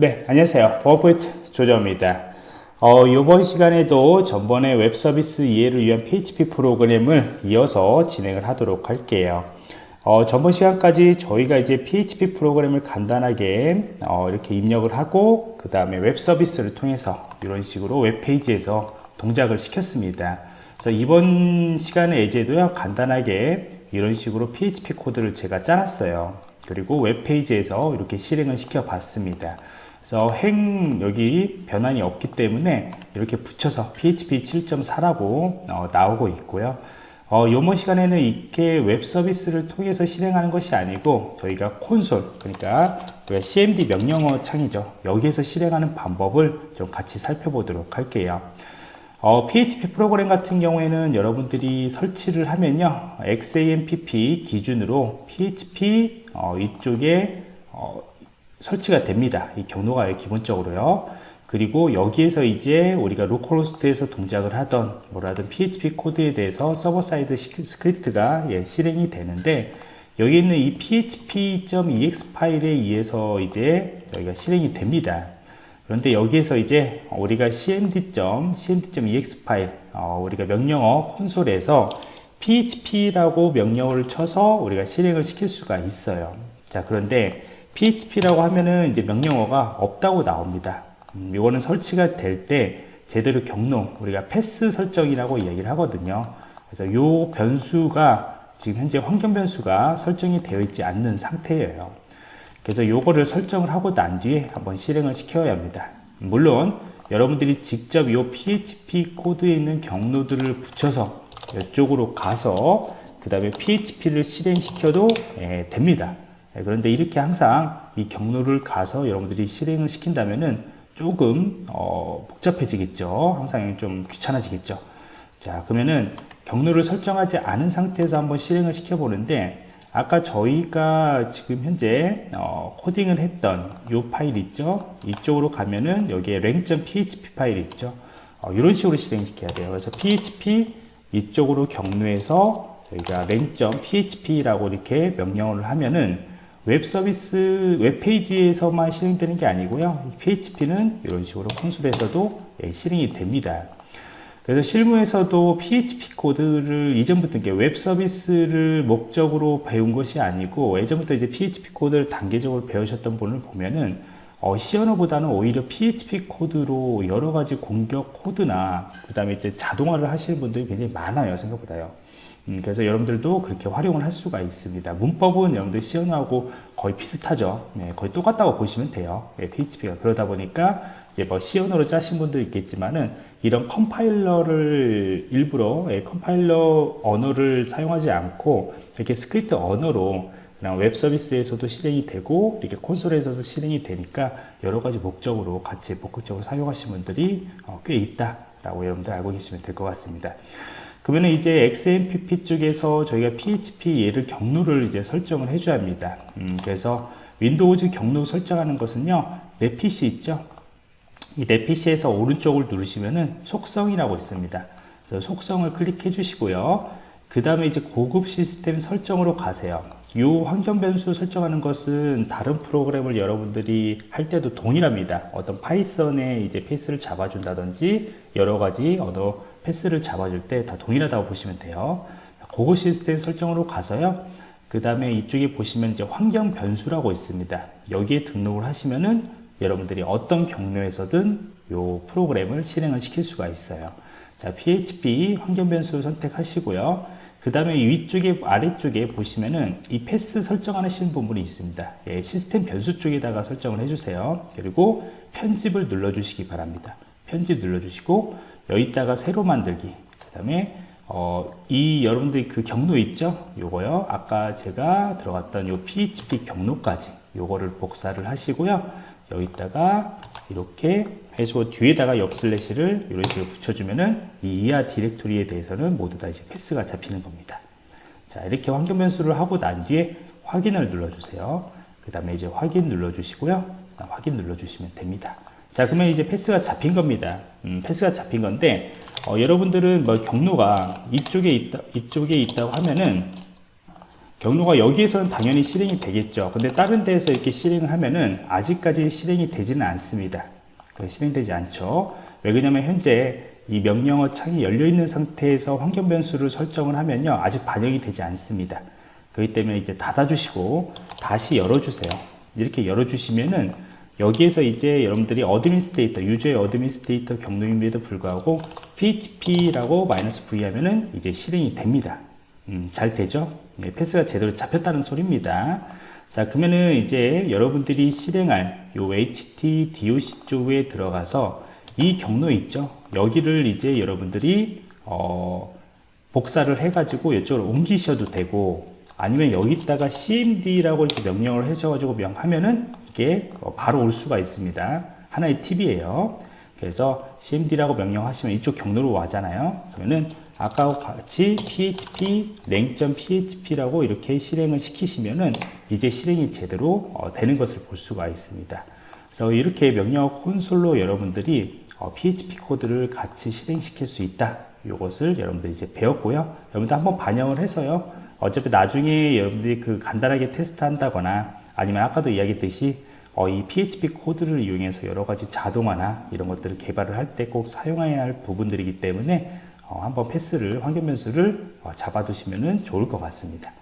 네, 안녕하세요. 버포인트 조정입니다. 어, 이번 시간에도 전번에 웹 서비스 이해를 위한 PHP 프로그램을 이어서 진행을 하도록 할게요. 어, 전번 시간까지 저희가 이제 PHP 프로그램을 간단하게 어, 이렇게 입력을 하고 그 다음에 웹 서비스를 통해서 이런 식으로 웹페이지에서 동작을 시켰습니다. 그래서 이번 시간에 이제도요 간단하게 이런 식으로 PHP 코드를 제가 짜놨어요. 그리고 웹페이지에서 이렇게 실행을 시켜 봤습니다. 그래서 행 여기 변환이 없기 때문에 이렇게 붙여서 PHP 7.4라고 어, 나오고 있고요. 어, 요번 시간에는 이렇게 웹 서비스를 통해서 실행하는 것이 아니고 저희가 콘솔 그러니까 CMD 명령어 창이죠. 여기에서 실행하는 방법을 좀 같이 살펴보도록 할게요. 어, PHP 프로그램 같은 경우에는 여러분들이 설치를 하면요 XAMPP 기준으로 PHP 어, 이쪽에 어, 설치가 됩니다. 이 경로가 기본적으로요. 그리고 여기에서 이제 우리가 localhost에서 동작을 하던 뭐라든 PHP 코드에 대해서 server side script가 예, 실행이 되는데 여기 있는 이 php.exe 파일에 의해서 이제 여기가 실행이 됩니다. 그런데 여기에서 이제 우리가 cmd. cmd.exe 파일 어, 우리가 명령어 콘솔에서 php라고 명령어를 쳐서 우리가 실행을 시킬 수가 있어요. 자 그런데 php라고 하면은 이제 명령어가 없다고 나옵니다. 음, 이거는 설치가 될 때 제대로 경로 우리가 패스 설정이라고 이야기를 하거든요. 그래서 요 변수가 지금 현재 환경 변수가 설정이 되어 있지 않는 상태예요. 그래서 요거를 설정을 하고 난 뒤에 한번 실행을 시켜야 합니다. 물론 여러분들이 직접 이 PHP 코드에 있는 경로들을 붙여서 이쪽으로 가서 그 다음에 PHP를 실행시켜도 예, 됩니다. 예, 그런데 이렇게 항상 이 경로를 가서 여러분들이 실행을 시킨다면은 조금 어, 복잡해지겠죠. 항상 좀 귀찮아지겠죠. 자, 그러면은 경로를 설정하지 않은 상태에서 한번 실행을 시켜 보는데 아까 저희가 지금 현재 어, 코딩을 했던 이 파일 있죠 이쪽으로 가면은 여기에 랭.php 파일 있죠 어, 이런 식으로 실행시켜야 돼요 그래서 php 이쪽으로 경로해서 저희가 랭.php라고 이렇게 명령어를 하면은 웹 서비스 웹페이지에서만 실행되는 게 아니고요 php는 이런 식으로 콘솔에서도 예, 실행이 됩니다 그래서 실무에서도 PHP 코드를 이전부터 웹 서비스를 목적으로 배운 것이 아니고 예전부터 이제 PHP 코드를 단계적으로 배우셨던 분을 보면은 어, C 언어보다는 오히려 PHP 코드로 여러 가지 공격 코드나 그 다음에 이제 자동화를 하시는 분들이 굉장히 많아요 생각보다요. 음, 그래서 여러분들도 그렇게 활용을 할 수가 있습니다. 문법은 여러분들 언어하고 거의 비슷하죠. 네, 거의 똑같다고 보시면 돼요. 네, PHP가 그러다 보니까 이제 뭐 언어로 짜신 분도 있겠지만은 이런 컴파일러를 일부러 예, 컴파일러 언어를 사용하지 않고 이렇게 스크립트 언어로 그냥 웹 서비스에서도 실행이 되고 이렇게 콘솔에서도 실행이 되니까 여러 가지 목적으로 같이 복합적으로 사용하시는 분들이 어, 꽤 있다라고 여러분들 알고 계시면 될 것 같습니다. 그러면 이제 XAMPP 쪽에서 저희가 PHP 얘를 경로를 이제 설정을 해줘야 합니다. 음, 그래서 Windows 경로 설정하는 것은요, 내 PC 있죠? 이 내 PC에서 오른쪽을 누르시면은 속성이라고 있습니다. 그래서 속성을 클릭해 주시고요. 그 다음에 이제 고급 시스템 설정으로 가세요. 이 환경 변수 설정하는 것은 다른 프로그램을 여러분들이 할 때도 동일합니다. 어떤 파이썬에 이제 패스를 잡아준다든지 여러 가지 언어 패스를 잡아줄 때 다 동일하다고 보시면 돼요. 고급 시스템 설정으로 가서요. 그 다음에 이쪽에 보시면 이제 환경 변수라고 있습니다. 여기에 등록을 하시면은 여러분들이 어떤 경로에서든 이 프로그램을 실행을 시킬 수가 있어요. 자, PHP 환경 변수 선택하시고요. 그 다음에 위쪽에 아래쪽에 보시면은 이 패스 설정하시는 부분이 있습니다. 예, 시스템 변수 쪽에다가 설정을 해주세요. 그리고 편집을 눌러주시기 바랍니다. 편집 눌러주시고 여기다가 새로 만들기. 그 다음에 어, 이 여러분들이 그 경로 있죠? 요거요. 아까 제가 들어갔던 요 PHP 경로까지 요거를 복사를 하시고요. 여기다가 이렇게 해서 뒤에다가 옆 슬래시를 이런 식으로 붙여주면은 이 이하 디렉토리에 대해서는 모두 다 이제 패스가 잡히는 겁니다. 자, 이렇게 환경 변수를 하고 난 뒤에 확인을 눌러주세요. 그 다음에 이제 확인 눌러주시고요. 확인 눌러주시면 됩니다. 자, 그러면 이제 패스가 잡힌 겁니다. 음, 패스가 잡힌 건데, 어, 여러분들은 뭐 경로가 이쪽에 있다, 이쪽에 있다고 하면은 경로가 여기에서는 당연히 실행이 되겠죠. 근데 다른 데에서 이렇게 실행을 하면은 아직까지 실행이 되지는 않습니다. 실행되지 않죠. 왜 그러냐면 현재 이 명령어 창이 열려 있는 상태에서 환경 변수를 설정을 하면요. 아직 반영이 되지 않습니다. 그렇기 때문에 이제 닫아 주시고 다시 열어 주세요. 이렇게 열어 주시면은 여기에서 이제 여러분들이 administrator, user의 administrator 경로임에도 불구하고 php라고 minus v 하면은 이제 실행이 됩니다. 음, 잘 되죠? 네, path가 제대로 잡혔다는 소리입니다. 자, 그러면은 이제 여러분들이 실행할 요 HT DOC 쪽에 들어가서 이 경로 있죠? 여기를 이제 여러분들이 어, 복사를 해가지고 이쪽으로 옮기셔도 되고 아니면 여기다가 cmd라고 이렇게 명령을 해줘가지고 명하면은 이게 바로 올 수가 있습니다. 하나의 팁이에요. 그래서 cmd라고 명령하시면 이쪽 경로로 와잖아요. 그러면은 아까와 같이 php 랭.php라고 이렇게 실행을 시키시면은 이제 실행이 제대로 어, 되는 것을 볼 수가 있습니다. 그래서 이렇게 명령 콘솔로 여러분들이 어, PHP 코드를 같이 실행시킬 수 있다. 이것을 여러분들이 이제 배웠고요. 여러분들 한번 반영을 해서요. 어차피 나중에 여러분들이 그 간단하게 테스트 한다거나 아니면 아까도 이야기했듯이 어, 이 PHP 코드를 이용해서 여러 가지 자동화나 이런 것들을 개발을 할 때 꼭 사용해야 할 부분들이기 때문에 어, 한번 패스를 환경 변수를 어, 잡아두시면 좋을 것 같습니다.